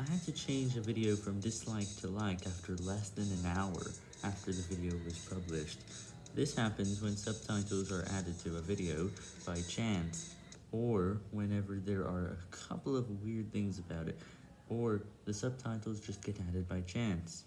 I had to change a video from dislike to like after less than an hour after the video was published. This happens when subtitles are added to a video by chance, or whenever there are a couple of weird things about it, or the subtitles just get added by chance.